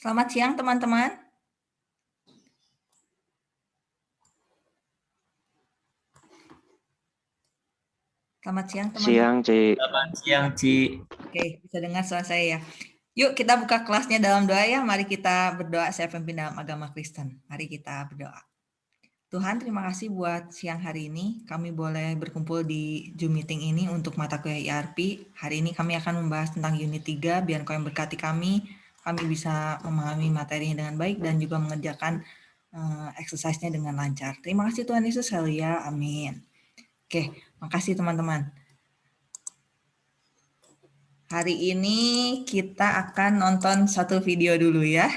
Selamat siang teman-teman. Selamat siang teman-teman. Siang, Ci. Selamat siang, Ci. Oke, bisa dengar suara saya ya. Yuk kita buka kelasnya dalam doa ya. Mari kita berdoa saya pemimpin dalam agama Kristen. Mari kita berdoa. Tuhan, terima kasih buat siang hari ini. Kami boleh berkumpul di Zoom meeting ini untuk mata kuliah IRP. Hari ini kami akan membahas tentang unit 3, biar kau yang berkati kami. Kami bisa memahami materinya dengan baik dan juga mengerjakan uh, exercise-nya dengan lancar. Terima kasih Tuhan Yesus, haleluya, amin. Oke, makasih teman-teman. Hari ini kita akan nonton satu video dulu ya.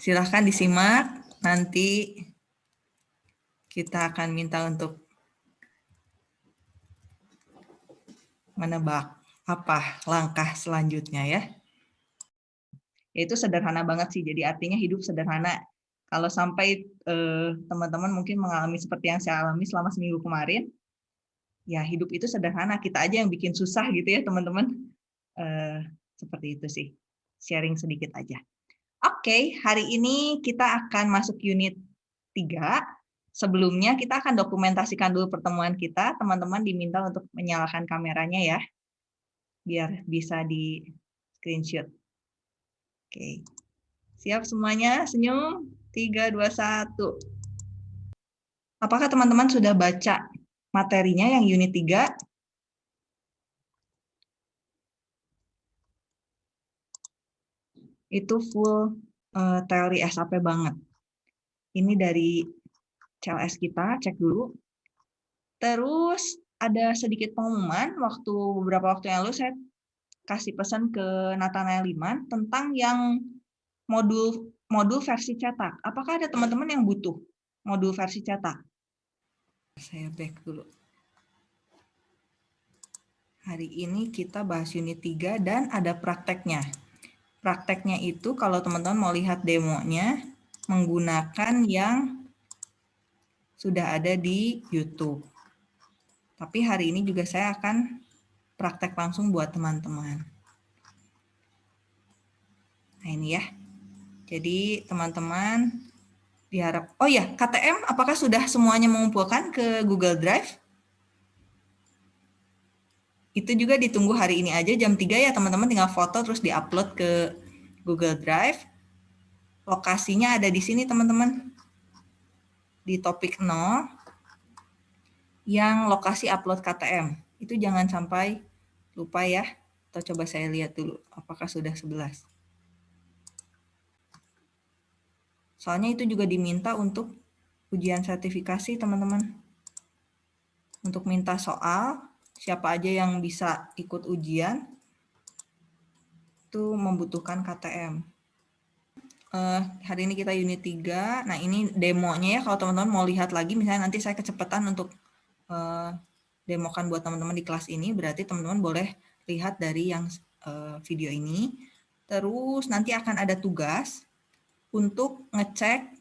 Silahkan disimak, nanti kita akan minta untuk menebak apa langkah selanjutnya ya. Itu sederhana banget sih, jadi artinya hidup sederhana kalau sampai eh, teman-teman uh, mungkin mengalami seperti yang saya alami selama seminggu kemarin, ya hidup itu sederhana. Kita aja yang bikin susah gitu ya teman-teman. Uh, seperti itu sih. Sharing sedikit aja. Oke, okay, hari ini kita akan masuk unit 3. Sebelumnya kita akan dokumentasikan dulu pertemuan kita. Teman-teman diminta untuk menyalakan kameranya ya. Biar bisa di screenshot. Oke. Siap semuanya? Senyum? 3, 2, 1. Apakah teman-teman sudah baca materinya yang unit 3? Itu full uh, teori SAP banget. Ini dari CLS kita, cek dulu. Terus ada sedikit pengumuman, waktu beberapa waktu yang lalu saya kasih pesan ke Nathanael Liman tentang yang modul modul versi cetak. Apakah ada teman-teman yang butuh modul versi cetak? Saya back dulu. Hari ini kita bahas unit 3 dan ada prakteknya. Prakteknya itu kalau teman-teman mau lihat demonya menggunakan yang sudah ada di YouTube. Tapi hari ini juga saya akan praktek langsung buat teman-teman. Nah ini ya. Jadi teman-teman diharap, oh ya KTM apakah sudah semuanya mengumpulkan ke Google Drive? Itu juga ditunggu hari ini aja jam 3 ya teman-teman tinggal foto terus diupload ke Google Drive. Lokasinya ada di sini teman-teman. Di topik 0 yang lokasi upload KTM. Itu jangan sampai lupa ya. Atau coba saya lihat dulu apakah sudah 11. Soalnya itu juga diminta untuk ujian sertifikasi, teman-teman. Untuk minta soal, siapa aja yang bisa ikut ujian, itu membutuhkan KTM. Uh, eh, hari ini kita unit 3. Nah, ini demonya ya. Kalau teman-teman mau lihat lagi, misalnya nanti saya kecepatan untuk uh, demokan buat teman-teman di kelas ini, berarti teman-teman boleh lihat dari yang uh, video ini. Terus nanti akan ada tugas untuk ngecek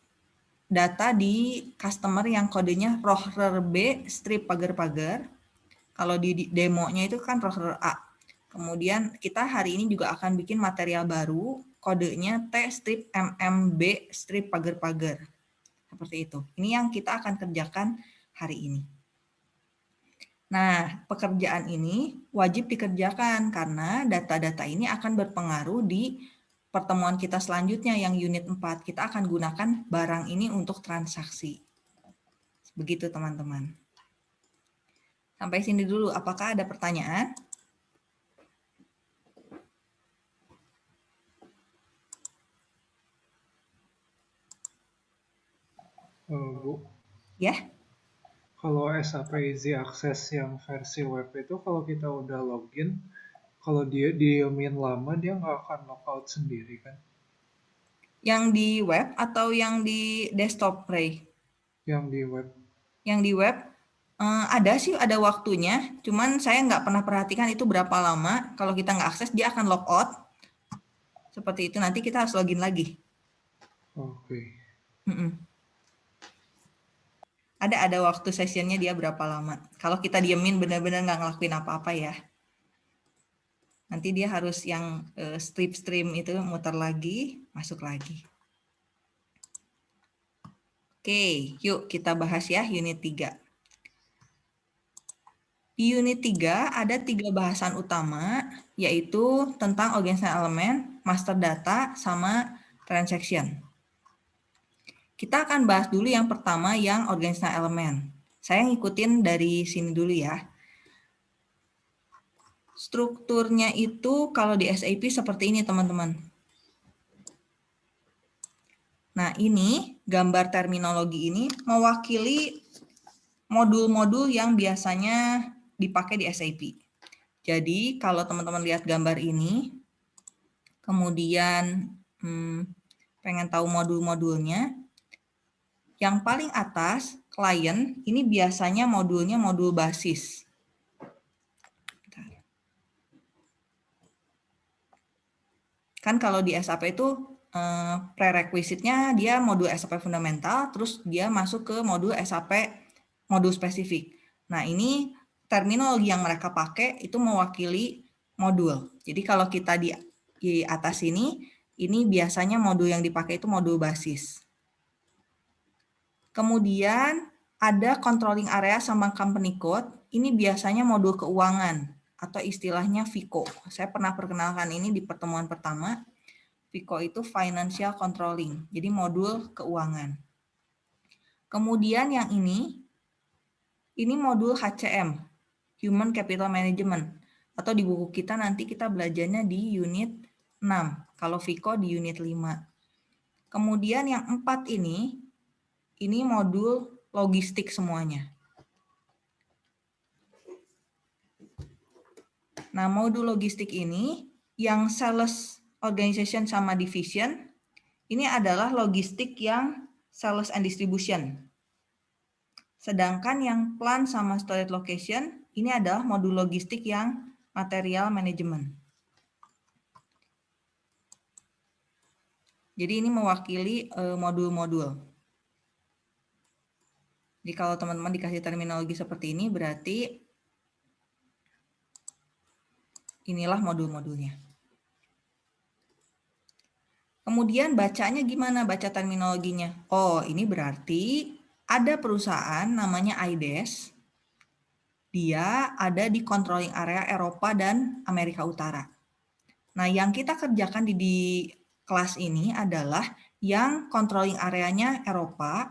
data di customer yang kodenya rohrer B strip pagar-pagar. Kalau di demonya itu kan rohrer A. Kemudian kita hari ini juga akan bikin material baru, kodenya T strip MMB strip pagar-pagar. Seperti itu. Ini yang kita akan kerjakan hari ini. Nah, pekerjaan ini wajib dikerjakan karena data-data ini akan berpengaruh di pertemuan kita selanjutnya yang unit 4, kita akan gunakan barang ini untuk transaksi. Begitu teman-teman. Sampai sini dulu, apakah ada pertanyaan? Uh, Bu. Ya. Kalau SAP Easy Access yang versi web itu kalau kita udah login, kalau dia diemin lama dia nggak akan lockout sendiri kan? Yang di web atau yang di desktop, Ray? Yang di web. Yang di web uh, ada sih ada waktunya, cuman saya nggak pernah perhatikan itu berapa lama. Kalau kita nggak akses dia akan lockout. Seperti itu nanti kita harus login lagi. Oke. Okay. Mm -mm. Ada ada waktu sessionnya dia berapa lama. Kalau kita diemin benar-benar nggak ngelakuin apa-apa ya. Nanti dia harus yang uh, strip stream itu muter lagi, masuk lagi. Oke, yuk kita bahas ya unit 3. Di unit 3 ada tiga bahasan utama, yaitu tentang organizational elemen, master data, sama transaction. Kita akan bahas dulu yang pertama yang organizational elemen. Saya ngikutin dari sini dulu ya. Strukturnya itu kalau di SAP seperti ini teman-teman. Nah ini gambar terminologi ini mewakili modul-modul yang biasanya dipakai di SAP. Jadi kalau teman-teman lihat gambar ini, kemudian hmm, pengen tahu modul-modulnya, yang paling atas, klien, ini biasanya modulnya modul basis. Kan kalau di SAP itu eh, prerequisite-nya dia modul SAP fundamental, terus dia masuk ke modul SAP modul spesifik. Nah ini terminologi yang mereka pakai itu mewakili modul. Jadi kalau kita di atas ini, ini biasanya modul yang dipakai itu modul basis. Kemudian ada controlling area sama company code. Ini biasanya modul keuangan atau istilahnya FICO. Saya pernah perkenalkan ini di pertemuan pertama. FICO itu financial controlling, jadi modul keuangan. Kemudian yang ini, ini modul HCM, Human Capital Management. Atau di buku kita nanti kita belajarnya di unit 6. Kalau Viko di unit 5. Kemudian yang empat ini, ini modul logistik semuanya. Nah, modul logistik ini yang sales organization sama division, ini adalah logistik yang sales and distribution. Sedangkan yang plan sama storage location ini adalah modul logistik yang material management. Jadi ini mewakili eh, modul-modul. Jadi kalau teman-teman dikasih terminologi seperti ini berarti inilah modul-modulnya. Kemudian bacanya gimana baca terminologinya? Oh, ini berarti ada perusahaan namanya IDES dia ada di controlling area Eropa dan Amerika Utara. Nah, yang kita kerjakan di, di kelas ini adalah yang controlling areanya Eropa,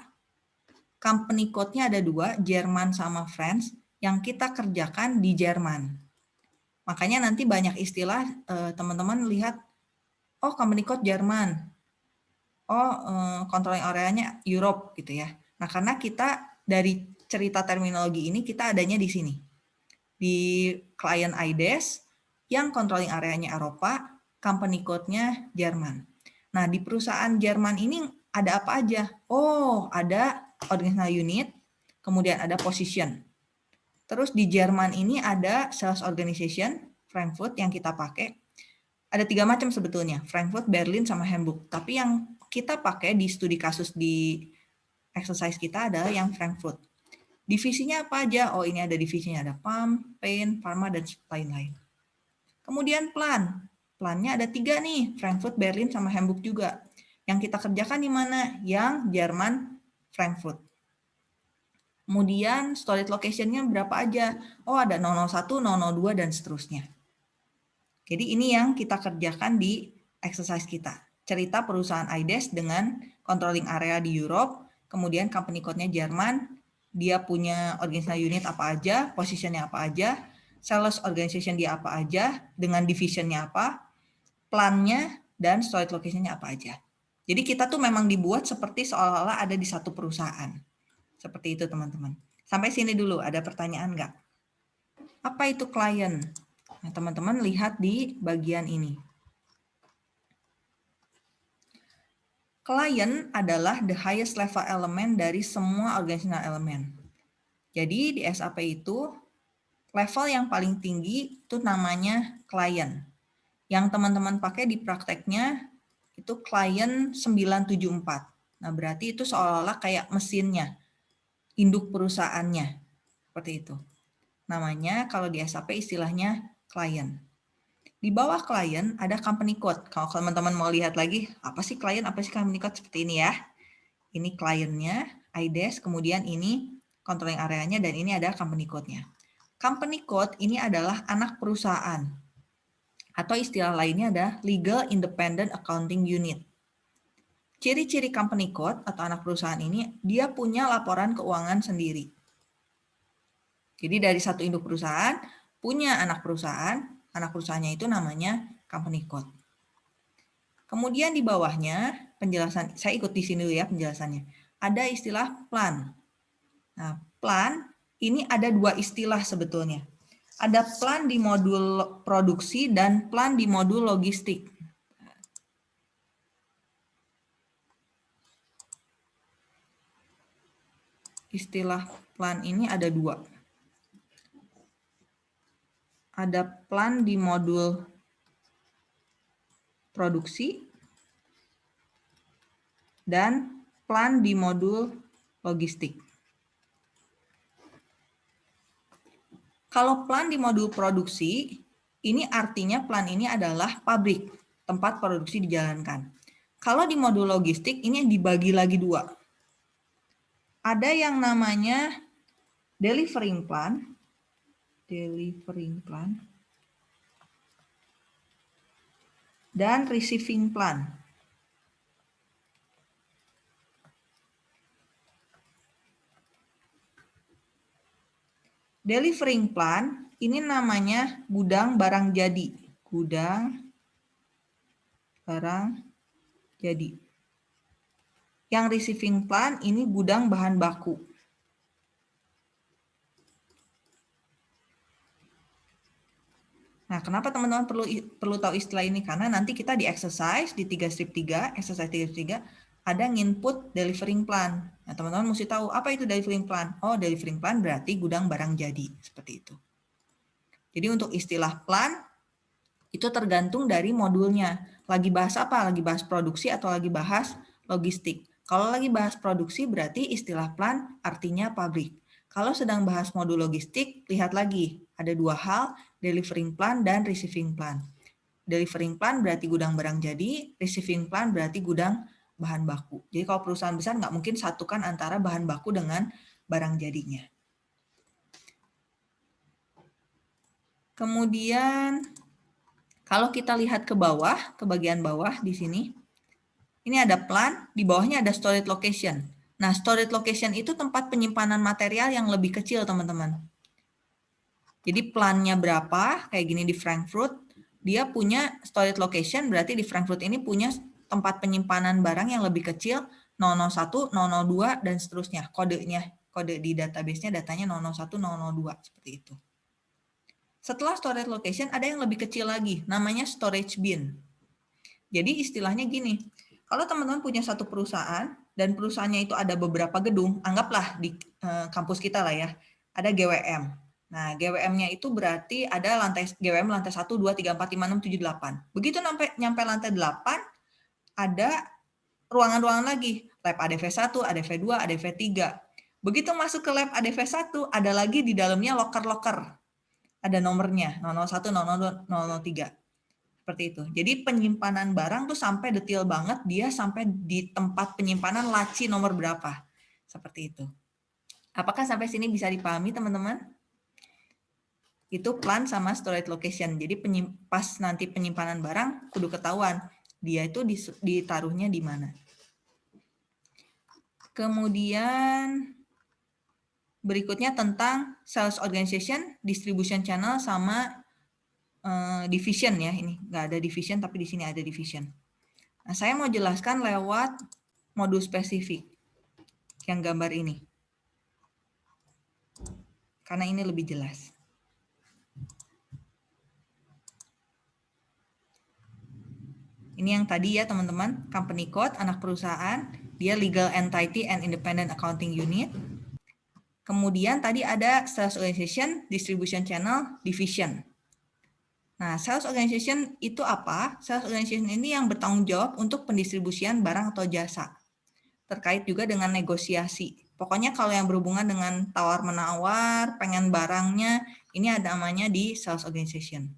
company code-nya ada dua, Jerman sama France, yang kita kerjakan di Jerman. Makanya nanti banyak istilah eh, teman-teman eh, lihat, oh company code Jerman, oh eh, controlling areanya Europe gitu ya. Nah, karena kita dari cerita terminologi ini kita adanya di sini. Di client IDES yang controlling areanya Eropa, company code-nya Jerman. Nah, di perusahaan Jerman ini ada apa aja? Oh, ada organizational unit, kemudian ada position. Terus di Jerman ini ada sales organization, Frankfurt yang kita pakai. Ada tiga macam sebetulnya, Frankfurt, Berlin, sama Hamburg. Tapi yang kita pakai di studi kasus di exercise kita adalah yang Frankfurt. Divisinya apa aja? Oh ini ada divisinya, ada PAM, PAIN, Pharma, dan lain-lain. Kemudian plan. Plannya ada tiga nih, Frankfurt, Berlin, sama Hamburg juga. Yang kita kerjakan di mana? Yang Jerman, Frankfurt. Kemudian storage location-nya berapa aja? Oh ada 001, 002, dan seterusnya. Jadi ini yang kita kerjakan di exercise kita. Cerita perusahaan IDES dengan controlling area di Europe, kemudian company code-nya Jerman, dia punya organizational unit apa aja, positionnya apa aja, sales organization dia apa aja, dengan divisionnya apa, plannya, dan storage locationnya apa aja. Jadi kita tuh memang dibuat seperti seolah-olah ada di satu perusahaan. Seperti itu teman-teman. Sampai sini dulu, ada pertanyaan nggak? Apa itu klien? Nah, teman-teman lihat di bagian ini. Client adalah the highest level element dari semua organizational element. Jadi di SAP itu level yang paling tinggi itu namanya client. Yang teman-teman pakai di prakteknya itu client 974. Nah, berarti itu seolah-olah kayak mesinnya, induk perusahaannya. Seperti itu. Namanya kalau di SAP istilahnya client. Di bawah klien ada company code. Kalau teman-teman mau lihat lagi, apa sih klien, apa sih company code seperti ini ya. Ini kliennya, IDES, kemudian ini controlling areanya, dan ini ada company code-nya. Company code ini adalah anak perusahaan. Atau istilah lainnya ada Legal Independent Accounting Unit. Ciri-ciri company code atau anak perusahaan ini, dia punya laporan keuangan sendiri. Jadi dari satu induk perusahaan, punya anak perusahaan, anak perusahaannya itu namanya company code. Kemudian di bawahnya penjelasan, saya ikut di sini dulu ya penjelasannya. Ada istilah plan. Nah, plan ini ada dua istilah sebetulnya. Ada plan di modul produksi dan plan di modul logistik. Istilah plan ini ada dua ada plan di modul produksi dan plan di modul logistik. Kalau plan di modul produksi, ini artinya plan ini adalah pabrik, tempat produksi dijalankan. Kalau di modul logistik, ini dibagi lagi dua. Ada yang namanya delivering plan, delivering plan, dan receiving plan. Delivering plan ini namanya gudang barang jadi. Gudang barang jadi. Yang receiving plan ini gudang bahan baku. Nah, kenapa teman-teman perlu perlu tahu istilah ini? Karena nanti kita di exercise di 3 strip 3, exercise 3 strip 3 ada input delivering plan. Nah, teman-teman mesti tahu apa itu delivering plan. Oh, delivering plan berarti gudang barang jadi, seperti itu. Jadi untuk istilah plan itu tergantung dari modulnya. Lagi bahas apa? Lagi bahas produksi atau lagi bahas logistik. Kalau lagi bahas produksi berarti istilah plan artinya pabrik. Kalau sedang bahas modul logistik, lihat lagi ada dua hal, delivering plan dan receiving plan. Delivering plan berarti gudang barang jadi, receiving plan berarti gudang bahan baku. Jadi kalau perusahaan besar nggak mungkin satukan antara bahan baku dengan barang jadinya. Kemudian kalau kita lihat ke bawah, ke bagian bawah di sini, ini ada plan, di bawahnya ada storage location. Nah, storage location itu tempat penyimpanan material yang lebih kecil, teman-teman. Jadi plannya berapa, kayak gini di Frankfurt, dia punya storage location, berarti di Frankfurt ini punya tempat penyimpanan barang yang lebih kecil, 001, 002, dan seterusnya. Kodenya, kode di database-nya datanya 001, 002, seperti itu. Setelah storage location, ada yang lebih kecil lagi, namanya storage bin. Jadi istilahnya gini, kalau teman-teman punya satu perusahaan, dan perusahaannya itu ada beberapa gedung, anggaplah di eh, kampus kita lah ya, ada GWM. Nah, GWM-nya itu berarti ada lantai GWM lantai 1, 2, 3, 4, 5, 6, 7, 8. Begitu nyampe, nyampe lantai 8, ada ruangan-ruangan lagi. Lab ADV1, ADV2, ADV3. Begitu masuk ke lab ADV1, ada lagi di dalamnya loker-loker. Ada nomornya, 001, 002, 003. Seperti itu. Jadi penyimpanan barang tuh sampai detail banget, dia sampai di tempat penyimpanan laci nomor berapa. Seperti itu. Apakah sampai sini bisa dipahami teman-teman? itu plan sama storage location. Jadi pas nanti penyimpanan barang kudu ketahuan dia itu ditaruhnya di mana. Kemudian berikutnya tentang sales organization, distribution channel sama uh, division ya ini nggak ada division tapi di sini ada division. Nah saya mau jelaskan lewat modul spesifik yang gambar ini karena ini lebih jelas. Ini yang tadi ya teman-teman, company code, anak perusahaan, dia legal entity and independent accounting unit. Kemudian tadi ada sales organization, distribution channel, division. Nah, sales organization itu apa? Sales organization ini yang bertanggung jawab untuk pendistribusian barang atau jasa. Terkait juga dengan negosiasi. Pokoknya kalau yang berhubungan dengan tawar-menawar, pengen barangnya, ini ada namanya di sales organization.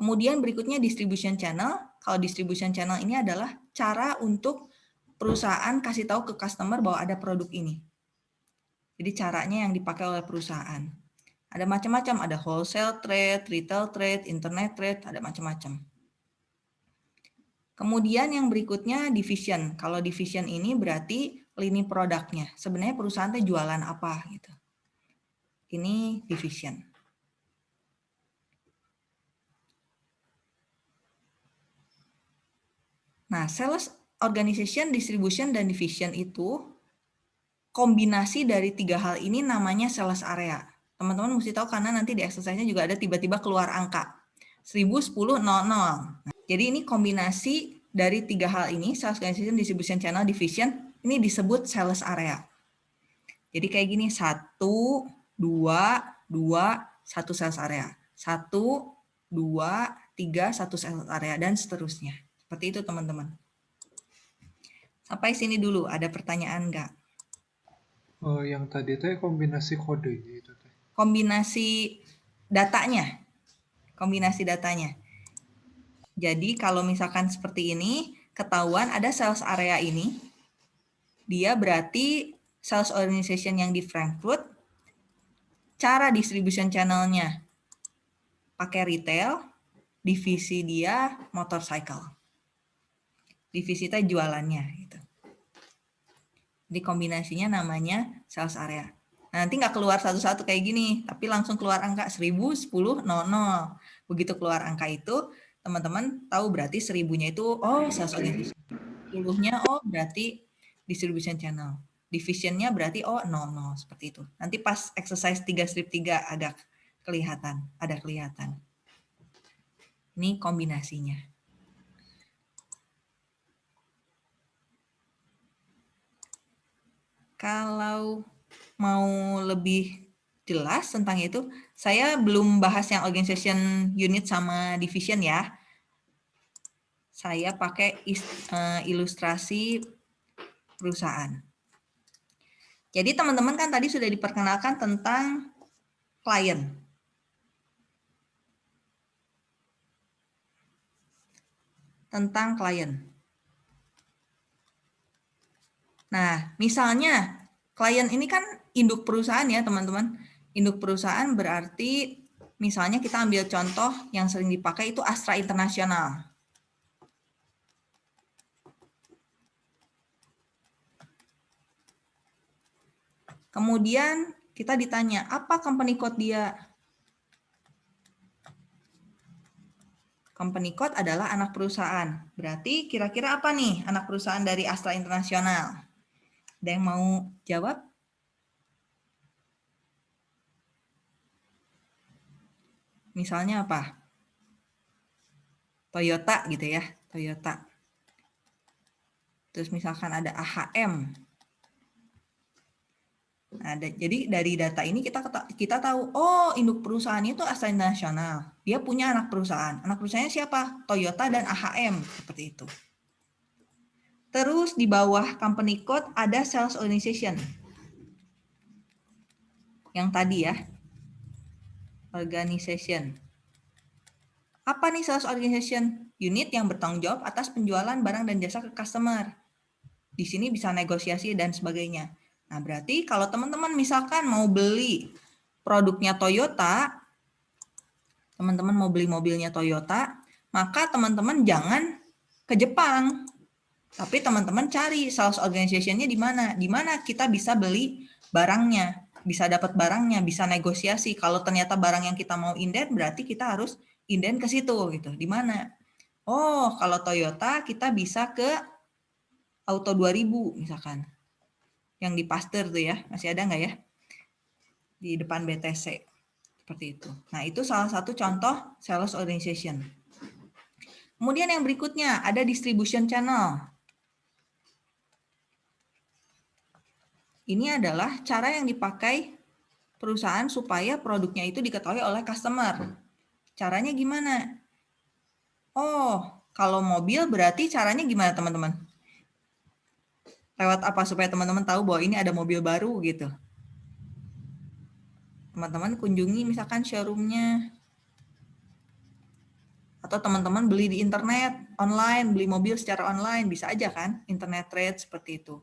Kemudian berikutnya distribution channel. Kalau distribution channel ini adalah cara untuk perusahaan kasih tahu ke customer bahwa ada produk ini. Jadi caranya yang dipakai oleh perusahaan. Ada macam-macam, ada wholesale trade, retail trade, internet trade, ada macam-macam. Kemudian yang berikutnya division. Kalau division ini berarti lini produknya. Sebenarnya perusahaan itu jualan apa gitu. Ini division. Nah, sales organization, distribution, dan division itu kombinasi dari tiga hal ini namanya sales area. Teman-teman mesti tahu karena nanti di exercise-nya juga ada tiba-tiba keluar angka. 1000, 10, 00. Nah, jadi ini kombinasi dari tiga hal ini, sales organization, distribution channel, division, ini disebut sales area. Jadi kayak gini, satu, dua, dua, satu sales area. Satu, dua, tiga, satu sales area, dan seterusnya. Seperti itu teman-teman. Sampai sini dulu, ada pertanyaan nggak? Oh, yang tadi itu kombinasi kodenya itu. Kombinasi datanya. Kombinasi datanya. Jadi kalau misalkan seperti ini, ketahuan ada sales area ini, dia berarti sales organization yang di Frankfurt, cara distribution channelnya pakai retail, divisi dia motorcycle. Divisi itu jualannya. Gitu. Jadi kombinasinya namanya sales area. Nah, nanti nggak keluar satu-satu kayak gini, tapi langsung keluar angka 1000, 10, 00. Begitu keluar angka itu, teman-teman tahu berarti seribunya itu oh sales organization. Puluhnya oh berarti distribution channel. Divisionnya berarti oh 00 seperti itu. Nanti pas exercise 3 strip 3 ada kelihatan, ada kelihatan. Ini kombinasinya. Kalau mau lebih jelas tentang itu. Saya belum bahas yang organization unit sama division ya. Saya pakai eh, ilustrasi perusahaan. Jadi teman-teman kan tadi sudah diperkenalkan tentang klien. Tentang klien. Nah, misalnya klien ini kan induk perusahaan ya teman-teman induk perusahaan berarti misalnya kita ambil contoh yang sering dipakai itu Astra Internasional. Kemudian kita ditanya, apa company code dia? Company code adalah anak perusahaan. Berarti kira-kira apa nih anak perusahaan dari Astra Internasional? Ada yang mau jawab? Misalnya apa? Toyota gitu ya, Toyota. Terus misalkan ada AHM. Nah, jadi dari data ini kita kita tahu, oh induk perusahaannya itu asal nasional. Dia punya anak perusahaan. Anak perusahaannya siapa? Toyota dan AHM seperti itu. Terus di bawah company code ada sales organization. Yang tadi ya, organization. Apa nih sales organization? Unit yang bertanggung jawab atas penjualan barang dan jasa ke customer. Di sini bisa negosiasi dan sebagainya. Nah, berarti kalau teman-teman misalkan mau beli produknya Toyota, teman-teman mau beli mobilnya Toyota, maka teman-teman jangan ke Jepang. Tapi teman-teman cari sales organization-nya di mana? Di mana kita bisa beli barangnya bisa dapat barangnya, bisa negosiasi. Kalau ternyata barang yang kita mau inden, berarti kita harus inden ke situ gitu. Di mana? Oh, kalau Toyota kita bisa ke Auto 2000 misalkan. Yang di Pasteur tuh ya, masih ada nggak ya? Di depan BTC. Seperti itu. Nah, itu salah satu contoh sales organization. Kemudian yang berikutnya ada distribution channel. Ini adalah cara yang dipakai perusahaan supaya produknya itu diketahui oleh customer. Caranya gimana? Oh, kalau mobil berarti caranya gimana teman-teman? Lewat apa supaya teman-teman tahu bahwa ini ada mobil baru gitu? Teman-teman kunjungi misalkan showroomnya Atau teman-teman beli di internet, online, beli mobil secara online, bisa aja kan, internet trade seperti itu.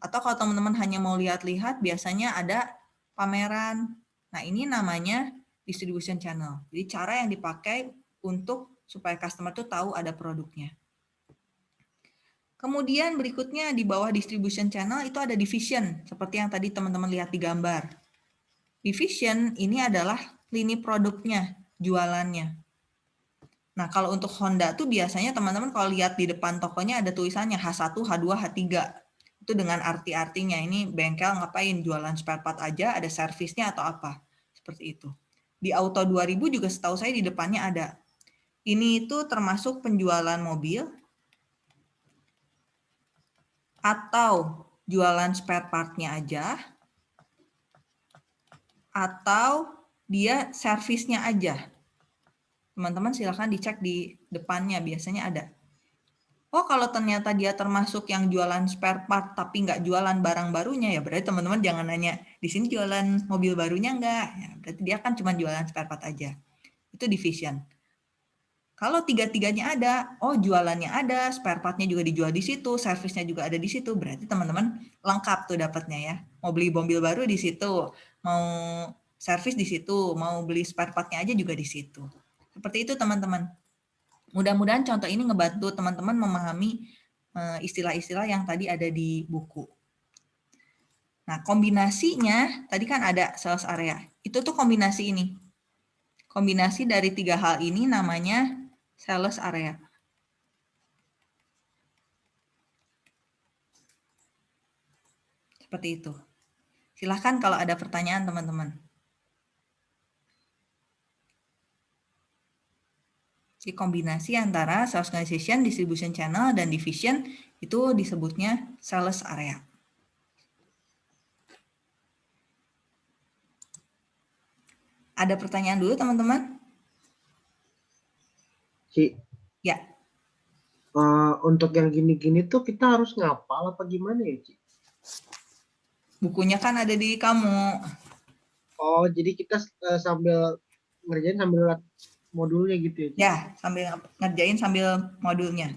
Atau kalau teman-teman hanya mau lihat-lihat, biasanya ada pameran. Nah, ini namanya distribution channel. Jadi cara yang dipakai untuk supaya customer tuh tahu ada produknya. Kemudian berikutnya di bawah distribution channel itu ada division, seperti yang tadi teman-teman lihat di gambar. Division ini adalah lini produknya, jualannya. Nah, kalau untuk Honda tuh biasanya teman-teman kalau lihat di depan tokonya ada tulisannya H1, H2, H3. Itu dengan arti-artinya. Ini bengkel ngapain? Jualan spare part aja, ada servisnya atau apa. Seperti itu. Di Auto 2000 juga setahu saya di depannya ada. Ini itu termasuk penjualan mobil, atau jualan spare partnya aja, atau dia servisnya aja. Teman-teman silahkan dicek di depannya, biasanya ada. Oh kalau ternyata dia termasuk yang jualan spare part tapi nggak jualan barang barunya ya berarti teman-teman jangan nanya di sini jualan mobil barunya nggak ya berarti dia kan cuma jualan spare part aja itu division kalau tiga-tiganya ada, oh jualannya ada, spare partnya juga dijual di situ, servisnya juga ada di situ, berarti teman-teman lengkap tuh dapatnya ya. Mau beli mobil baru di situ, mau servis di situ, mau beli spare partnya aja juga di situ. Seperti itu teman-teman. Mudah-mudahan contoh ini ngebantu teman-teman memahami eh, istilah-istilah yang tadi ada di buku. Nah, kombinasinya tadi kan ada sales area. Itu tuh kombinasi ini. Kombinasi dari tiga hal ini namanya sales area. Seperti itu. Silahkan kalau ada pertanyaan teman-teman. Jadi kombinasi antara sales organization, distribution channel, dan division itu disebutnya sales area. Ada pertanyaan dulu teman-teman? Ci. Ya. Uh, untuk yang gini-gini tuh kita harus ngapal apa gimana ya, Ci? Bukunya kan ada di kamu. Oh, jadi kita uh, sambil ngerjain sambil modulnya gitu ya? Ya, sambil ngerjain sambil modulnya.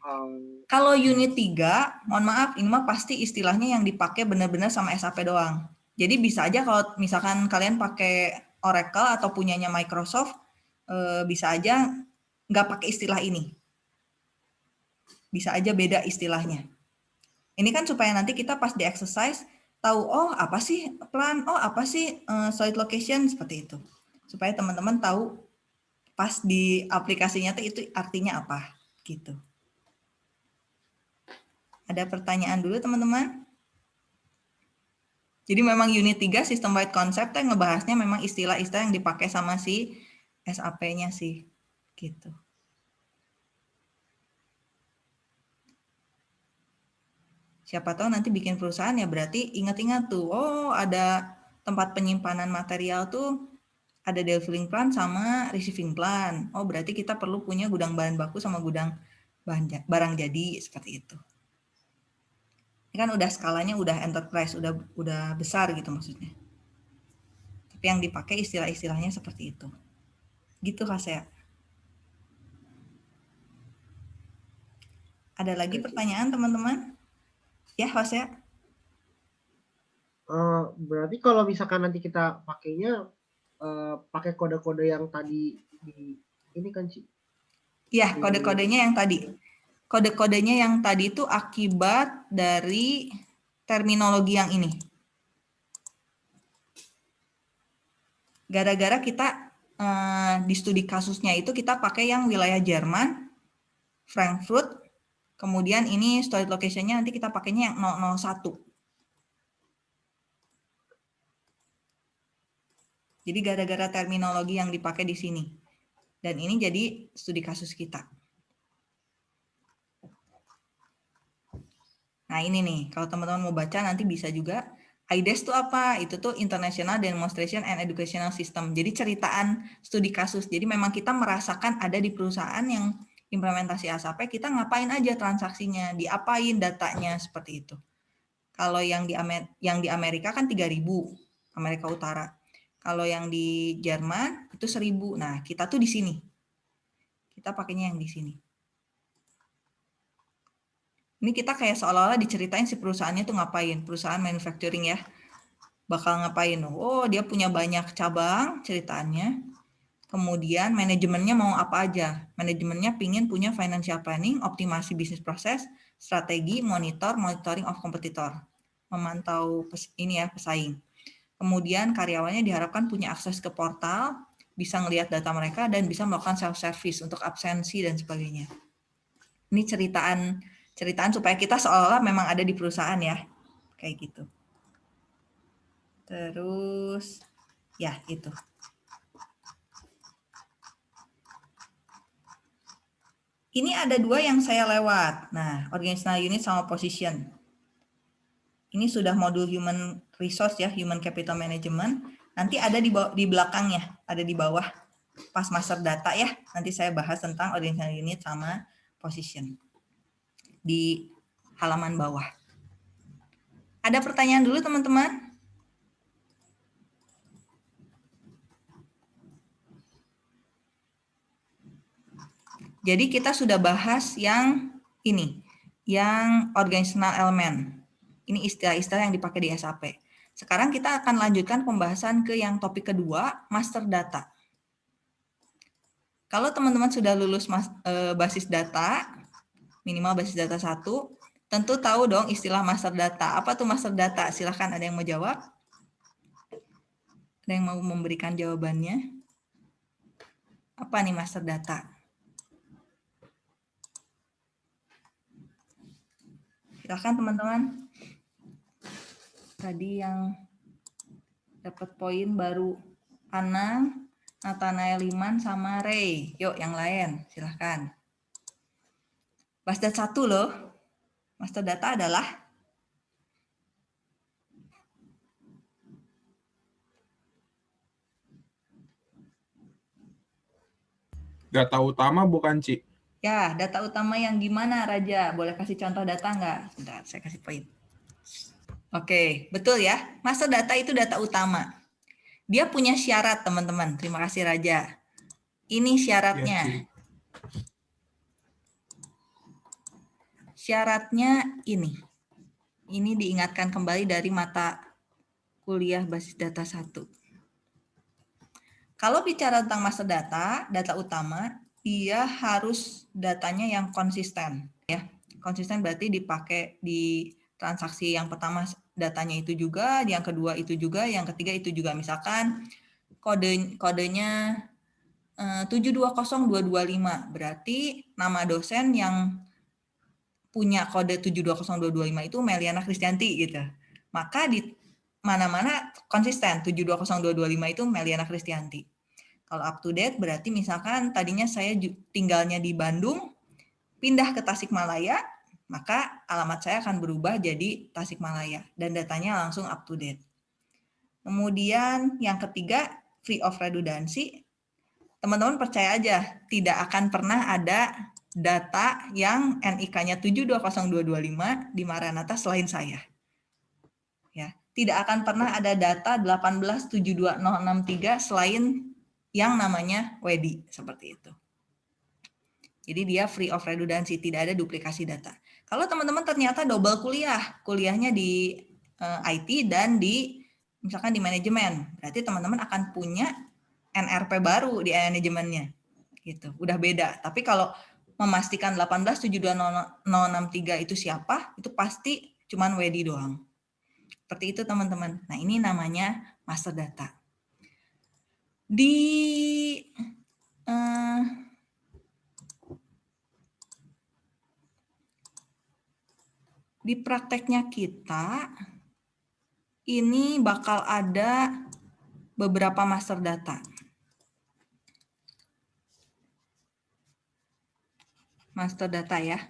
Um, Kalau unit 3, mohon maaf, ini mah pasti istilahnya yang dipakai benar-benar sama SAP doang. Jadi bisa aja kalau misalkan kalian pakai Oracle atau punyanya Microsoft, Eh, bisa aja nggak pakai istilah ini. Bisa aja beda istilahnya. Ini kan supaya nanti kita pas di exercise tahu oh apa sih plan, oh apa sih uh, solid location seperti itu. Supaya teman-teman tahu pas di aplikasinya tuh itu artinya apa gitu. Ada pertanyaan dulu teman-teman? Jadi memang unit 3 sistem wide concept yang ngebahasnya memang istilah-istilah yang dipakai sama si SAP-nya sih gitu. Siapa tahu nanti bikin perusahaan ya berarti ingat-ingat tuh, oh ada tempat penyimpanan material tuh ada delivering plan sama receiving plan. Oh berarti kita perlu punya gudang bahan baku sama gudang bahan barang jadi seperti itu. Ini kan udah skalanya udah enterprise, udah udah besar gitu maksudnya. Tapi yang dipakai istilah-istilahnya seperti itu. Gitu Fasea. Ada lagi pertanyaan teman-teman? Ya Fasea. Uh, berarti kalau misalkan nanti kita pakainya uh, pakai kode-kode yang tadi di ini kan sih? Iya, kode-kodenya yang tadi. Kode-kodenya yang tadi itu akibat dari terminologi yang ini. Gara-gara kita Eh, di studi kasusnya itu kita pakai yang wilayah Jerman, Frankfurt, kemudian ini storage location-nya nanti kita pakainya yang 001. Jadi gara-gara terminologi yang dipakai di sini. Dan ini jadi studi kasus kita. Nah ini nih, kalau teman-teman mau baca nanti bisa juga IDES itu apa? Itu tuh International Demonstration and Educational System. Jadi ceritaan studi kasus. Jadi memang kita merasakan ada di perusahaan yang implementasi ASAP, kita ngapain aja transaksinya, diapain datanya seperti itu. Kalau yang di yang di Amerika kan 3000 Amerika Utara. Kalau yang di Jerman itu 1000. Nah, kita tuh di sini. Kita pakainya yang di sini. Ini kita kayak seolah-olah diceritain si perusahaannya tuh ngapain. Perusahaan manufacturing ya. Bakal ngapain. Oh dia punya banyak cabang ceritanya. Kemudian manajemennya mau apa aja. Manajemennya pingin punya financial planning, optimasi bisnis proses, strategi, monitor, monitoring of competitor. Memantau ini ya pesaing. Kemudian karyawannya diharapkan punya akses ke portal, bisa ngelihat data mereka, dan bisa melakukan self-service untuk absensi dan sebagainya. Ini ceritaan ceritaan supaya kita seolah-olah memang ada di perusahaan ya. Kayak gitu. Terus, ya itu. Ini ada dua yang saya lewat. Nah, organizational unit sama position. Ini sudah modul human resource ya, human capital management. Nanti ada di, di belakangnya, ada di bawah pas master data ya. Nanti saya bahas tentang organizational unit sama position di halaman bawah. Ada pertanyaan dulu teman-teman? Jadi kita sudah bahas yang ini, yang organizational element. Ini istilah-istilah yang dipakai di SAP. Sekarang kita akan lanjutkan pembahasan ke yang topik kedua, master data. Kalau teman-teman sudah lulus mas, e, basis data, minimal basis data satu, tentu tahu dong istilah master data. Apa tuh master data? Silahkan ada yang mau jawab. Ada yang mau memberikan jawabannya? Apa nih master data? Silahkan teman-teman. Tadi yang dapat poin baru Anang, Nathanael Liman, sama Ray. Yuk yang lain, silahkan. Master satu loh. Master data adalah Data utama bukan, Ci? Ya, data utama yang gimana, Raja? Boleh kasih contoh data nggak? Sebentar, saya kasih poin. Oke, betul ya. Master data itu data utama. Dia punya syarat, teman-teman. Terima kasih, Raja. Ini syaratnya. Ya, Syaratnya ini. Ini diingatkan kembali dari mata kuliah basis data 1. Kalau bicara tentang master data, data utama, dia harus datanya yang konsisten. ya Konsisten berarti dipakai di transaksi yang pertama datanya itu juga, yang kedua itu juga, yang ketiga itu juga. Misalkan kode kodenya 720225, eh, berarti nama dosen yang punya kode 720225 itu Meliana Kristianti gitu. Maka di mana-mana konsisten 720225 itu Meliana Kristianti. Kalau up to date berarti misalkan tadinya saya tinggalnya di Bandung, pindah ke Tasikmalaya, maka alamat saya akan berubah jadi Tasikmalaya dan datanya langsung up to date. Kemudian yang ketiga, free of redundancy. Teman-teman percaya aja, tidak akan pernah ada data yang NIK-nya 720225 di Maranatha selain saya. Ya, tidak akan pernah ada data 1872063 selain yang namanya WEDI seperti itu. Jadi dia free of redundancy, tidak ada duplikasi data. Kalau teman-teman ternyata double kuliah, kuliahnya di uh, eh, IT dan di misalkan di manajemen, berarti teman-teman akan punya NRP baru di manajemennya. Gitu. Udah beda. Tapi kalau memastikan 1872063 itu siapa, itu pasti cuman WD doang. Seperti itu teman-teman. Nah ini namanya master data. Di uh, di prakteknya kita ini bakal ada beberapa master data. master data ya.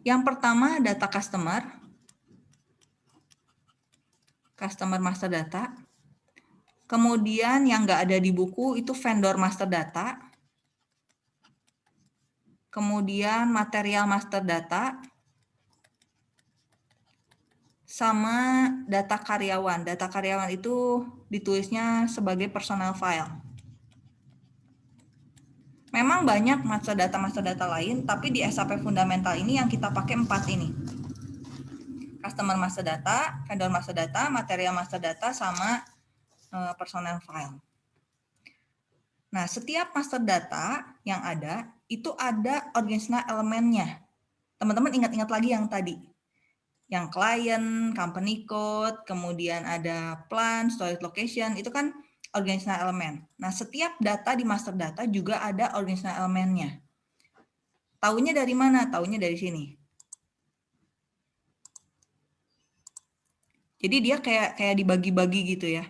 Yang pertama data customer. Customer master data. Kemudian yang nggak ada di buku itu vendor master data. Kemudian material master data. Sama data karyawan. Data karyawan itu ditulisnya sebagai personal file. Memang banyak master data-master data lain, tapi di SAP fundamental ini yang kita pakai empat ini. Customer master data, vendor master data, material master data, sama eh, personal file. Nah, setiap master data yang ada, itu ada organizational elemennya. Teman-teman ingat-ingat lagi yang tadi. Yang client, company code, kemudian ada plan, storage location, itu kan organizational element. Nah, setiap data di master data juga ada organizational elemennya. Taunya dari mana? Taunya dari sini. Jadi dia kayak kayak dibagi-bagi gitu ya.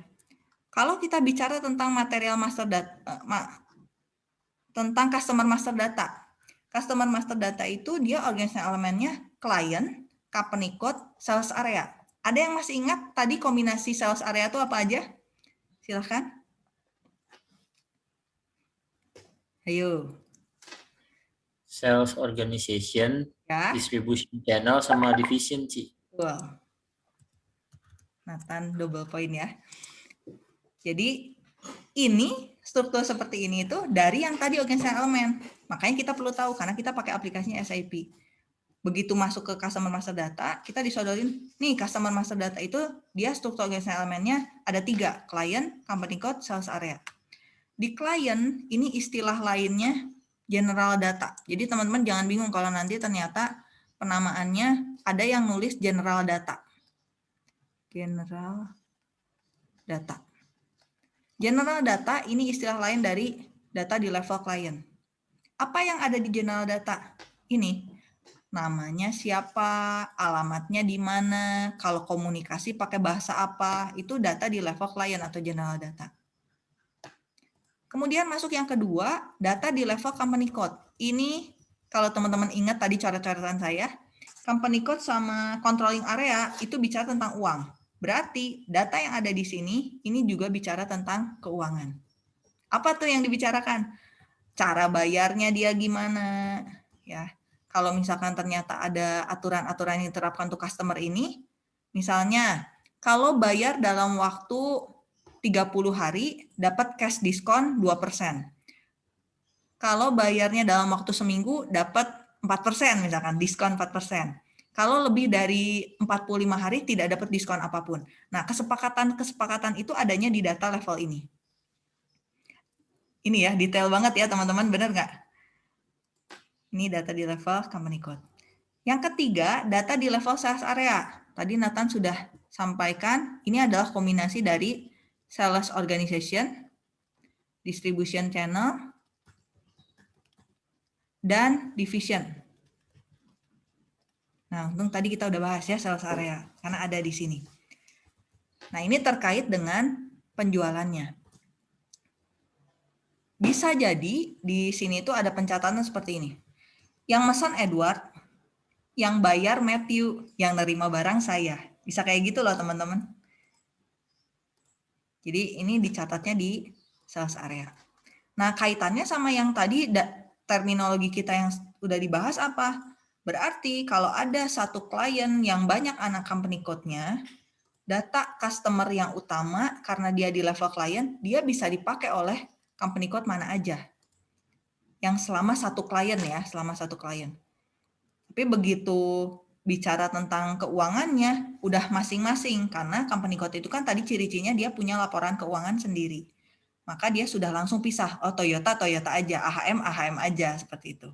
Kalau kita bicara tentang material master data, tentang customer master data. Customer master data itu dia organizational elemennya client, code, sales area. Ada yang masih ingat tadi kombinasi sales area itu apa aja? Silahkan. Ayo. Sales organization, Ya. distribution channel, sama division, Ci. Wow. Nathan double point ya. Jadi ini struktur seperti ini itu dari yang tadi organizational element. Makanya kita perlu tahu karena kita pakai aplikasinya SAP. Begitu masuk ke customer master data, kita disodorin, nih customer master data itu dia struktur organizational elemennya ada tiga, client, company code, sales area. Di client ini istilah lainnya general data. Jadi teman-teman jangan bingung kalau nanti ternyata penamaannya ada yang nulis general data. General data. General data ini istilah lain dari data di level client. Apa yang ada di general data? Ini namanya siapa, alamatnya di mana, kalau komunikasi pakai bahasa apa, itu data di level client atau general data. Kemudian masuk yang kedua, data di level company code. Ini kalau teman-teman ingat tadi coret-coretan saya, company code sama controlling area itu bicara tentang uang. Berarti data yang ada di sini ini juga bicara tentang keuangan. Apa tuh yang dibicarakan? Cara bayarnya dia gimana? Ya. Kalau misalkan ternyata ada aturan-aturan yang diterapkan untuk customer ini, misalnya kalau bayar dalam waktu 30 hari dapat cash diskon 2%. Kalau bayarnya dalam waktu seminggu dapat 4% misalkan, diskon 4%. Kalau lebih dari 45 hari tidak dapat diskon apa pun. Nah, kesepakatan-kesepakatan itu adanya di data level ini. Ini ya, detail banget ya teman-teman, benar nggak? Ini data di level company code. Yang ketiga, data di level sales area. Tadi Nathan sudah sampaikan, ini adalah kombinasi dari sales organization, distribution channel, dan division. Nah, untung tadi kita udah bahas ya sales area, karena ada di sini. Nah, ini terkait dengan penjualannya. Bisa jadi di sini itu ada pencatatan seperti ini. Yang mesan Edward, yang bayar Matthew, yang nerima barang saya. Bisa kayak gitu loh teman-teman. Jadi ini dicatatnya di sales area. Nah kaitannya sama yang tadi terminologi kita yang udah dibahas apa? Berarti kalau ada satu klien yang banyak anak company code-nya, data customer yang utama karena dia di level klien, dia bisa dipakai oleh company code mana aja. Yang selama satu klien ya, selama satu klien. Tapi begitu bicara tentang keuangannya udah masing-masing karena company code itu kan tadi ciri-cirinya dia punya laporan keuangan sendiri. Maka dia sudah langsung pisah, oh Toyota Toyota aja, AHM AHM aja seperti itu.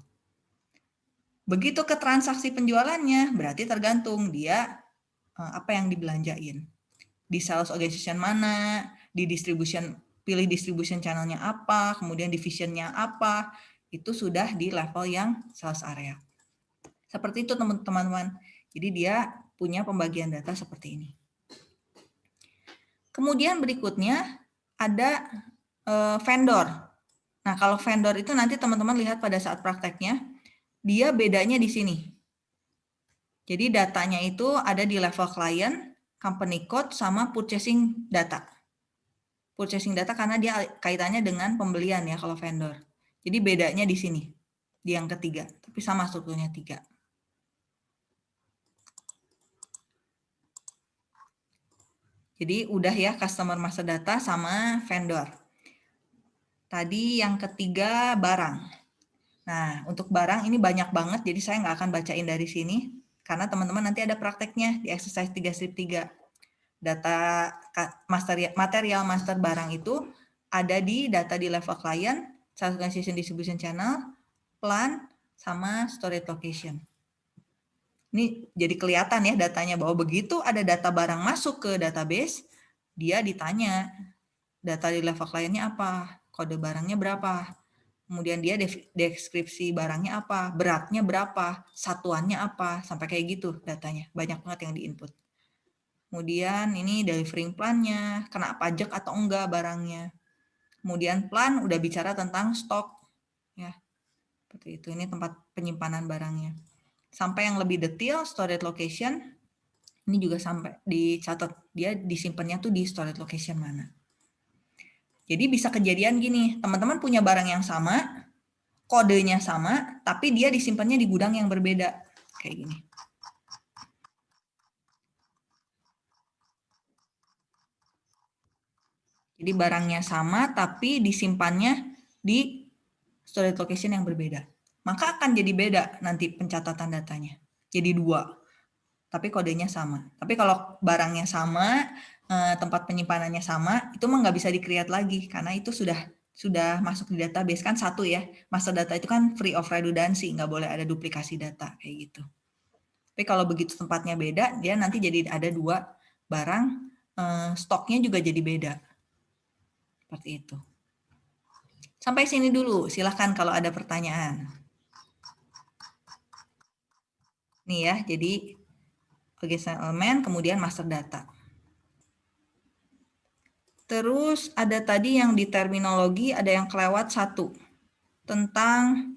Begitu ke transaksi penjualannya berarti tergantung dia eh, apa yang dibelanjain. Di sales organization mana, di distribution pilih distribution channelnya apa, kemudian divisionnya apa, itu sudah di level yang sales area. Seperti itu teman-teman. Jadi dia punya pembagian data seperti ini. Kemudian berikutnya ada uh, vendor. Nah kalau vendor itu nanti teman-teman lihat pada saat prakteknya, dia bedanya di sini. Jadi datanya itu ada di level client, company code, sama purchasing data. Purchasing data karena dia kaitannya dengan pembelian ya kalau vendor. Jadi bedanya di sini, di yang ketiga. Tapi sama strukturnya tiga. Jadi udah ya customer master data sama vendor. Tadi yang ketiga barang. Nah, untuk barang ini banyak banget, jadi saya nggak akan bacain dari sini, karena teman-teman nanti ada prakteknya di exercise 3 strip 3. Data master, material master barang itu ada di data di level client, organization distribution channel, plan, sama storage location. Ini jadi kelihatan ya datanya bahwa begitu ada data barang masuk ke database, dia ditanya data di level kliennya apa, kode barangnya berapa, kemudian dia deskripsi barangnya apa, beratnya berapa, satuannya apa, sampai kayak gitu datanya. Banyak banget yang diinput. Kemudian ini delivering plan-nya, kena pajak atau enggak barangnya. Kemudian plan udah bicara tentang stok. ya Seperti itu, ini tempat penyimpanan barangnya. Sampai yang lebih detail, storage location, ini juga sampai dicatat, dia disimpannya tuh di storage location mana. Jadi bisa kejadian gini, teman-teman punya barang yang sama, kodenya sama, tapi dia disimpannya di gudang yang berbeda. Kayak gini. Jadi barangnya sama, tapi disimpannya di storage location yang berbeda. Maka akan jadi beda nanti pencatatan datanya. Jadi dua, tapi kodenya sama. Tapi kalau barangnya sama, Eh, tempat penyimpanannya sama, itu mah nggak bisa di-create lagi karena itu sudah sudah masuk di database kan satu ya. Master data itu kan free of redundancy, nggak boleh ada duplikasi data kayak gitu. Tapi kalau begitu tempatnya beda, dia nanti jadi ada dua barang, eh, stoknya juga jadi beda. Seperti itu. Sampai sini dulu, silahkan kalau ada pertanyaan. Nih ya, jadi organizational element, kemudian master data. Terus ada tadi yang di terminologi ada yang kelewat satu tentang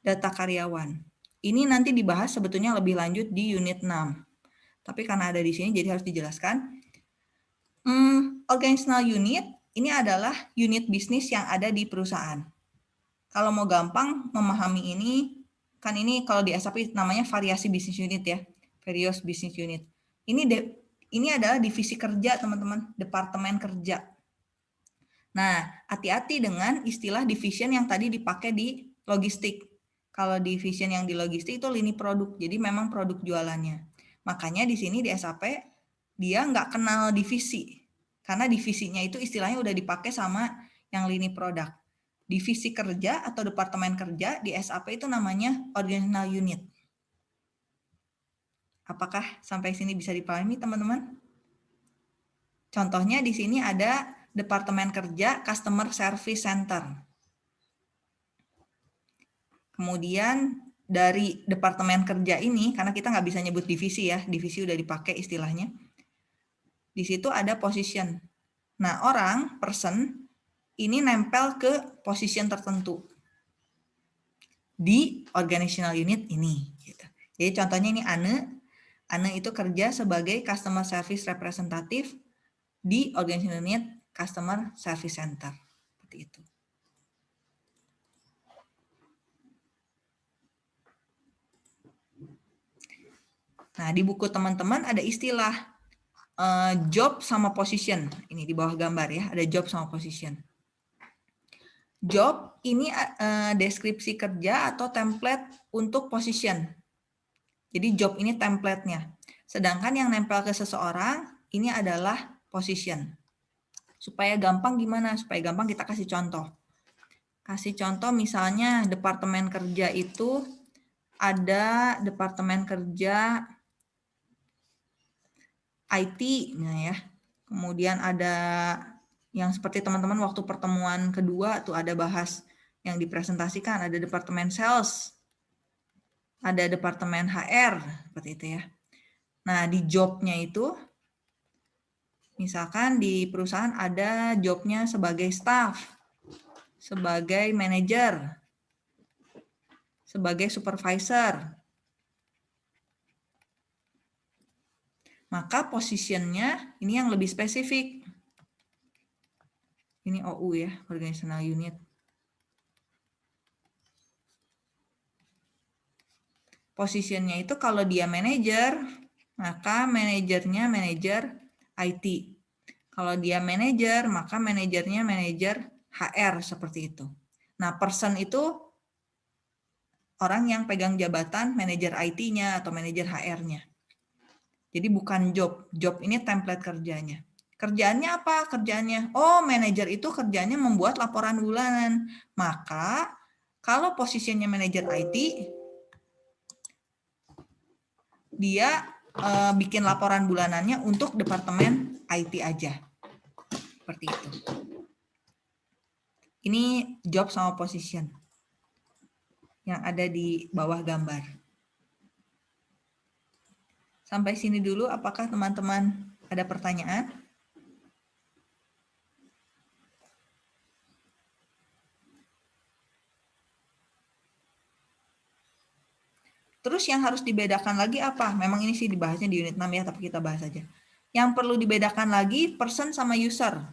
data karyawan. Ini nanti dibahas sebetulnya lebih lanjut di unit 6. Tapi karena ada di sini jadi harus dijelaskan. Hmm, organizational unit ini adalah unit bisnis yang ada di perusahaan. Kalau mau gampang memahami ini, kan ini kalau di SAP namanya variasi bisnis unit ya, various business unit. Ini ini adalah divisi kerja, teman-teman, departemen kerja. Nah, hati-hati dengan istilah division yang tadi dipakai di logistik. Kalau division yang di logistik itu lini produk, jadi memang produk jualannya. Makanya di sini di SAP dia nggak kenal divisi, karena divisinya itu istilahnya udah dipakai sama yang lini produk. Divisi kerja atau departemen kerja di SAP itu namanya organizational unit. Apakah sampai sini bisa dipahami teman-teman? Contohnya di sini ada Departemen Kerja Customer Service Center. Kemudian dari Departemen Kerja ini, karena kita nggak bisa nyebut divisi ya, divisi udah dipakai istilahnya. Di situ ada position. Nah, orang, person, ini nempel ke position tertentu di organizational unit ini. Gitu. Jadi contohnya ini Ane, Ane itu kerja sebagai Customer Service Representative di Organization Unit Customer Service Center. Seperti itu. Nah, di buku teman-teman ada istilah uh, job sama position. Ini di bawah gambar ya, ada job sama position. Job ini uh, deskripsi kerja atau template untuk position. Jadi job ini template-nya. Sedangkan yang nempel ke seseorang ini adalah position. Supaya gampang gimana? Supaya gampang kita kasih contoh. Kasih contoh misalnya departemen kerja itu ada departemen kerja IT ya. Kemudian ada yang seperti teman-teman waktu pertemuan kedua tuh ada bahas yang dipresentasikan ada departemen sales ada departemen HR seperti itu ya. Nah, di jobnya itu misalkan di perusahaan ada jobnya sebagai staff, sebagai manager, sebagai supervisor. Maka positionnya ini yang lebih spesifik. Ini OU ya, organizational unit. Posisinya itu kalau dia manajer, maka manajernya manajer IT. Kalau dia manajer, maka manajernya manajer HR seperti itu. Nah, person itu orang yang pegang jabatan manajer IT-nya atau manajer HR-nya. Jadi bukan job. Job ini template kerjanya. Kerjaannya apa? Kerjaannya, oh manajer itu kerjanya membuat laporan bulanan. Maka kalau posisinya manajer IT, dia eh, bikin laporan bulanannya untuk departemen IT aja. Seperti itu. Ini job sama position yang ada di bawah gambar. Sampai sini dulu, apakah teman-teman ada pertanyaan? Terus yang harus dibedakan lagi apa? Memang ini sih dibahasnya di unit 6 ya, tapi kita bahas aja. Yang perlu dibedakan lagi person sama user.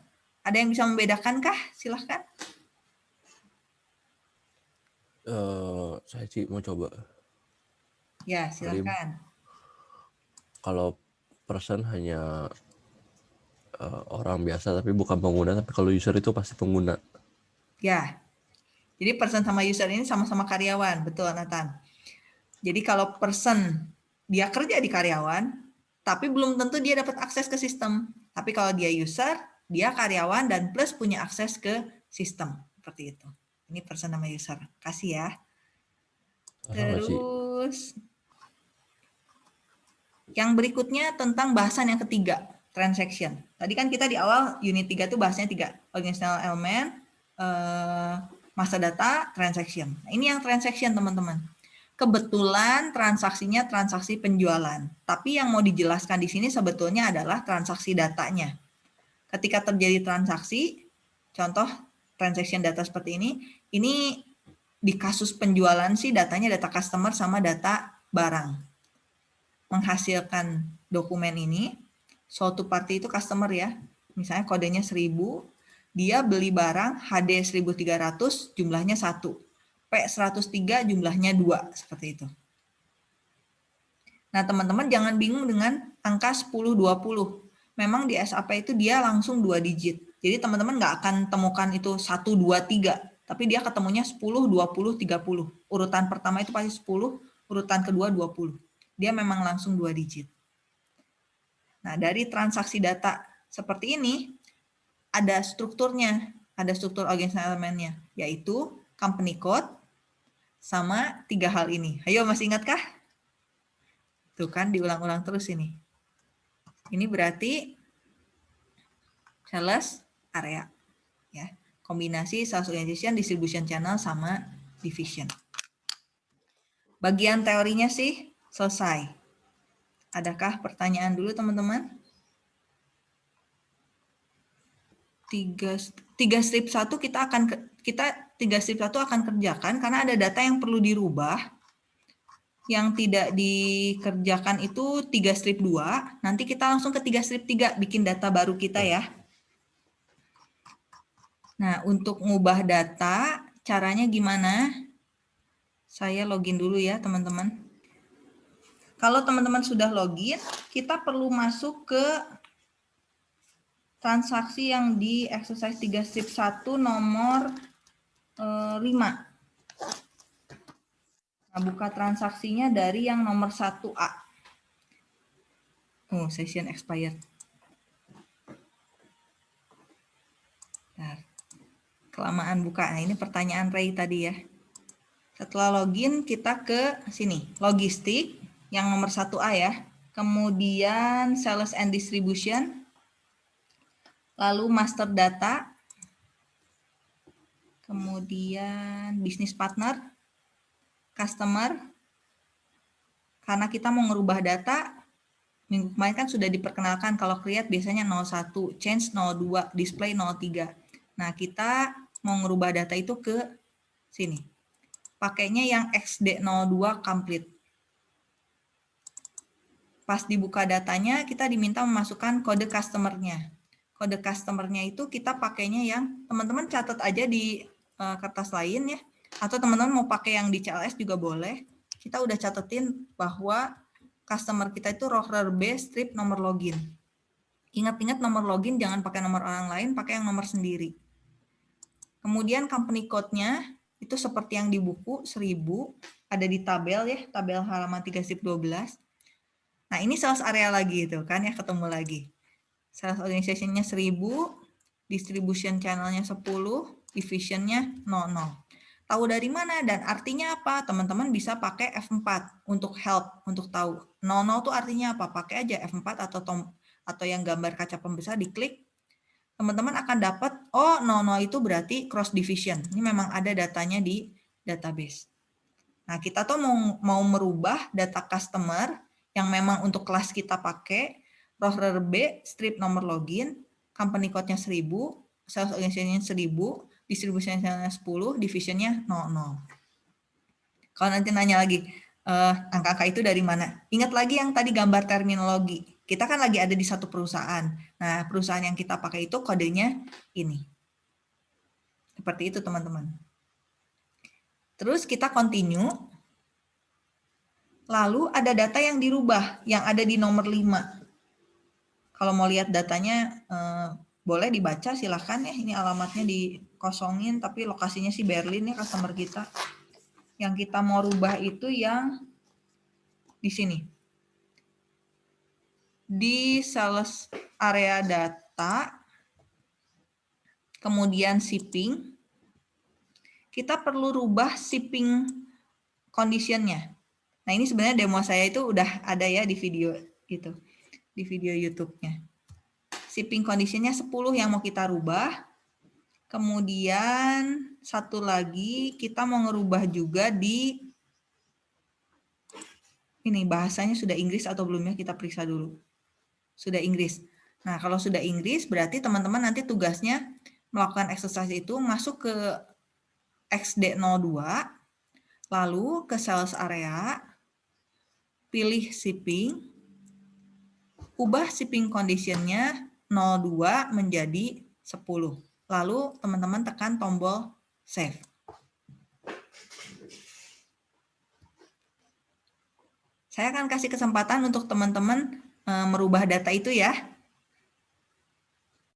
Ada yang bisa membedakan kah? Silahkan. Eh, saya sih mau coba. Ya, silahkan. Kalau person hanya eh, orang biasa tapi bukan pengguna, tapi kalau user itu pasti pengguna. Ya. Jadi person sama user ini sama-sama karyawan, betul Nathan. Jadi kalau person dia kerja di karyawan, tapi belum tentu dia dapat akses ke sistem. Tapi kalau dia user, dia karyawan dan plus punya akses ke sistem. Seperti itu. Ini person sama user. Kasih ya. Terus yang berikutnya tentang bahasan yang ketiga, transaction. Tadi kan kita di awal unit 3 itu bahasnya tiga, organizational element, eh, masa data, transaction. Nah, ini yang transaction teman-teman. Kebetulan transaksinya transaksi penjualan, tapi yang mau dijelaskan di sini sebetulnya adalah transaksi datanya. Ketika terjadi transaksi, contoh transaction data seperti ini, ini di kasus penjualan sih datanya data customer sama data barang. Menghasilkan dokumen ini, suatu party itu customer ya, misalnya kodenya 1000, dia beli barang HD 1300 jumlahnya 1. P103 jumlahnya 2, seperti itu. Nah, teman-teman jangan bingung dengan angka 10-20. Memang di SAP itu dia langsung 2 digit. Jadi teman-teman nggak akan temukan itu 1, 2, 3. Tapi dia ketemunya 10, 20, 30. Urutan pertama itu pasti 10, urutan kedua 20. Dia memang langsung 2 digit. Nah, dari transaksi data seperti ini, ada strukturnya, ada struktur organizational elemennya, yaitu company code, sama tiga hal ini. Ayo masih ingatkah? Tuh kan diulang-ulang terus ini. Ini berarti sales area. ya Kombinasi sales organization, distribution channel, sama division. Bagian teorinya sih selesai. Adakah pertanyaan dulu teman-teman? Tiga, tiga strip satu kita akan kita tiga strip satu akan kerjakan karena ada data yang perlu dirubah. Yang tidak dikerjakan itu tiga strip dua. Nanti kita langsung ke tiga strip tiga bikin data baru kita ya. Nah, untuk ngubah data, caranya gimana? Saya login dulu ya, teman-teman. Kalau teman-teman sudah login, kita perlu masuk ke transaksi yang di exercise 3 strip 1 nomor 5. Nah, buka transaksinya dari yang nomor 1A. Oh, session expired. Bentar. Kelamaan buka. Nah, ini pertanyaan Ray tadi ya. Setelah login, kita ke sini. Logistik, yang nomor 1A ya. Kemudian sales and distribution. Lalu master data kemudian bisnis partner, customer, karena kita mau ngerubah data, minggu kemarin kan sudah diperkenalkan kalau create biasanya 01, change 02, display 03. Nah, kita mau ngerubah data itu ke sini. Pakainya yang XD02 complete. Pas dibuka datanya, kita diminta memasukkan kode customer-nya. Kode customer-nya itu kita pakainya yang, teman-teman catat aja di uh, kertas lain ya, atau teman-teman mau pakai yang di CLS juga boleh. Kita udah catetin bahwa customer kita itu roller B strip nomor login. Ingat-ingat nomor login jangan pakai nomor orang lain, pakai yang nomor sendiri. Kemudian company code-nya itu seperti yang di buku 1000 ada di tabel ya, tabel halaman 3 12. Nah, ini sales area lagi itu kan ya ketemu lagi. Sales organization-nya 1000, distribution channel-nya 10, division-nya 00. Tahu dari mana dan artinya apa? Teman-teman bisa pakai F4 untuk help, untuk tahu. 00 itu artinya apa? Pakai aja F4 atau tom, atau yang gambar kaca pembesar diklik. Teman-teman akan dapat, oh 00 itu berarti cross division. Ini memang ada datanya di database. Nah, kita tuh mau, mau merubah data customer yang memang untuk kelas kita pakai, roster B, strip nomor login, company code-nya 1000, sales organization-nya 1000, distribusinya 10, divisionnya 00. Kalau nanti nanya lagi, eh, angka-angka itu dari mana? Ingat lagi yang tadi gambar terminologi. Kita kan lagi ada di satu perusahaan. Nah, perusahaan yang kita pakai itu kodenya ini. Seperti itu, teman-teman. Terus kita continue. Lalu ada data yang dirubah, yang ada di nomor 5. Kalau mau lihat datanya, eh, boleh dibaca silahkan ya. Ini alamatnya dikosongin, tapi lokasinya sih Berlin ya customer kita. Yang kita mau rubah itu yang di sini. Di sales area data, kemudian shipping, kita perlu rubah shipping conditionnya. Nah ini sebenarnya demo saya itu udah ada ya di video itu, di video YouTube-nya shipping conditionnya 10 yang mau kita rubah. Kemudian satu lagi kita mau ngerubah juga di ini bahasanya sudah Inggris atau belum ya kita periksa dulu. Sudah Inggris. Nah, kalau sudah Inggris berarti teman-teman nanti tugasnya melakukan exercise itu masuk ke XD02 lalu ke sales area pilih shipping ubah shipping conditionnya 02 menjadi 10. Lalu teman-teman tekan tombol save. Saya akan kasih kesempatan untuk teman-teman merubah data itu ya.